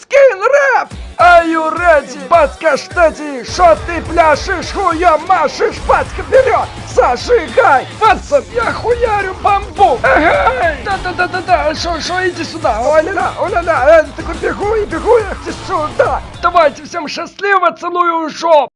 Скин рэп! Are you ready? Пацка, что? Шо ты пляшешь? Хуя машешь? батька, вперед! Зажигай! Пацан, я хуярю бамбу! Ага! Да-да-да-да-да! Шо, шо, иди сюда! Оля-ля, оля-ля! Э, такой бегу и бегу я сюда! Давайте всем счастливо, целую жоп!